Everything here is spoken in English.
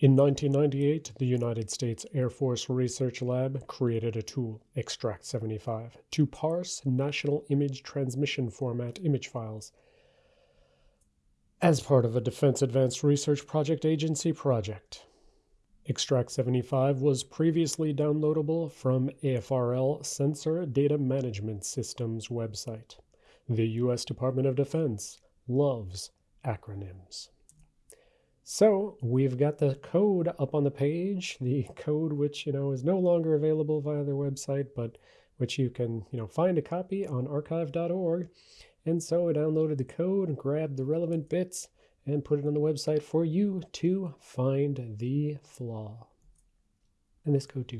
In 1998, the United States Air Force Research Lab created a tool, Extract 75, to parse National Image Transmission Format image files as part of a Defense Advanced Research Project Agency project. Extract 75 was previously downloadable from AFRL Sensor Data Management Systems website. The U.S. Department of Defense loves acronyms. So we've got the code up on the page, the code which, you know, is no longer available via their website, but which you can, you know, find a copy on archive.org. And so I downloaded the code, grabbed the relevant bits, and put it on the website for you to find the flaw. And this code too